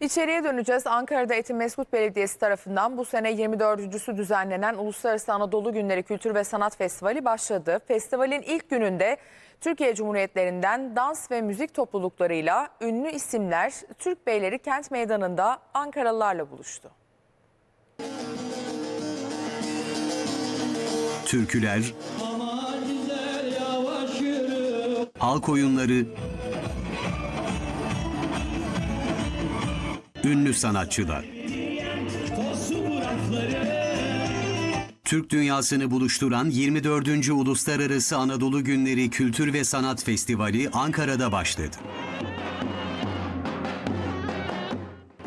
İçeriye döneceğiz. Ankara'da Etimesgut Belediyesi tarafından bu sene 24.sü düzenlenen Uluslararası Anadolu Günleri Kültür ve Sanat Festivali başladı. Festivalin ilk gününde Türkiye Cumhuriyetlerinden dans ve müzik topluluklarıyla ünlü isimler Türk Beyleri Kent Meydanı'nda Ankaralılarla buluştu. türküler, halk oyunları, ünlü sanatçılar. Türk dünyasını buluşturan 24. Uluslararası Anadolu Günleri Kültür ve Sanat Festivali Ankara'da başladı.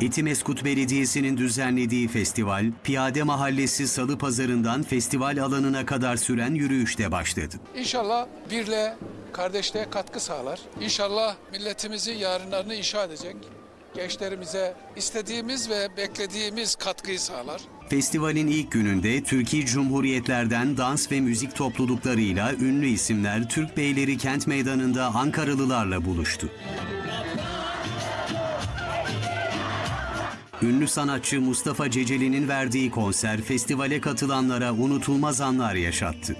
Etimeskut Belediyesi'nin düzenlediği festival, Piyade Mahallesi Salı Pazarı'ndan festival alanına kadar süren yürüyüşte başladı. İnşallah birle, kardeşliğe katkı sağlar. İnşallah milletimizin yarınlarını inşa edecek. Gençlerimize istediğimiz ve beklediğimiz katkıyı sağlar. Festivalin ilk gününde Türkiye Cumhuriyetlerden dans ve müzik topluluklarıyla ünlü isimler Türk Beyleri Kent Meydanı'nda Ankaralılarla buluştu. Ünlü sanatçı Mustafa Ceceli'nin verdiği konser festivale katılanlara unutulmaz anlar yaşattı.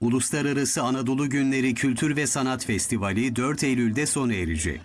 Uluslararası Anadolu Günleri Kültür ve Sanat Festivali 4 Eylül'de sona erecek.